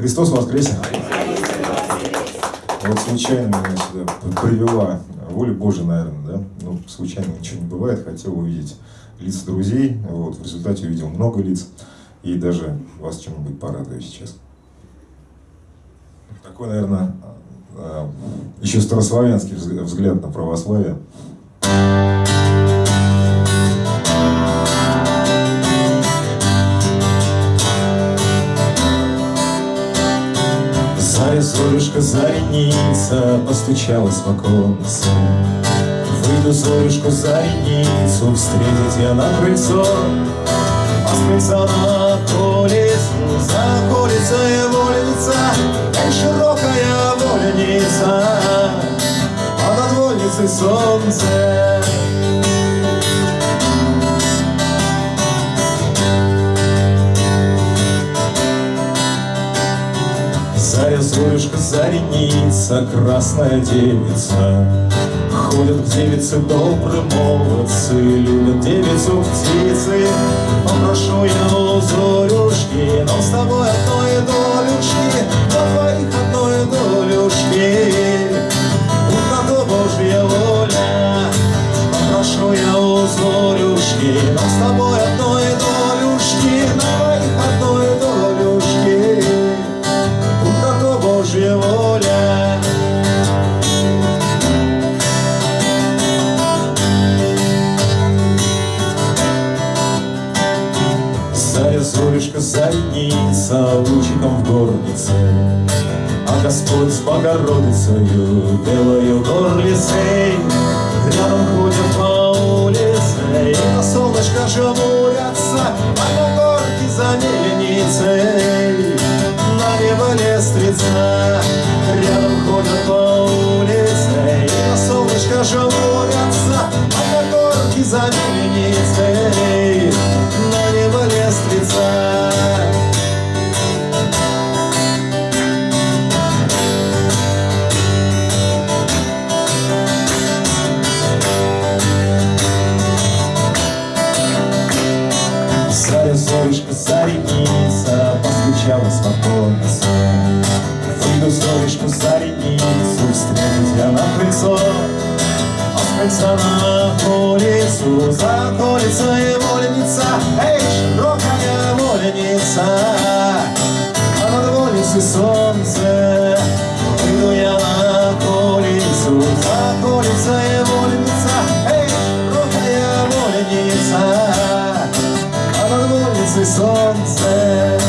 Христос воскресе! Вот случайно меня сюда привела воля Божия, наверное, да? Ну, случайно ничего не бывает, хотел увидеть лица друзей, вот, в результате увидел много лиц, и даже вас чем-нибудь порадую сейчас. Такой, наверное, а, еще старославянский взгляд на православие. Заря, зорюшка, зареница постучалась в оконце. Выйду, зорюшку, зареницу, встретить я на крыльцо. А с крыльца на колесу, за колесой вольница, Эй, широкая вольница, а над вольницей солнце. Заря, зорюшка, зареница, красная девица. Ходят к девице добрые молодцы, Любят девицу птицы. Попрошу я у зорюшки, Но с тобой одной долюшки, На двоих одной долюшки. Будь на то Божья воля, Попрошу я у зорюшки, Но с тобой одной Заря, зорюшка, зареница, лучиком в горнице. А Господь с Богородицею, белою горлицей, Рядом ходят по улице, и на солнышко жмурятся, А на горке за мельницей, на небо лестница. Рядом ходят по улице, и на солнышко жмурятся, А на горке за мельницей, за рекицу встретила крыльцо, А с крыльца на улицу заколется и вольница, Эй, широкая вольница, А над вольницей солнце, Выйду я на колицу, за колицей вольница, Эй, широкая вольница, А над вольницей солнце,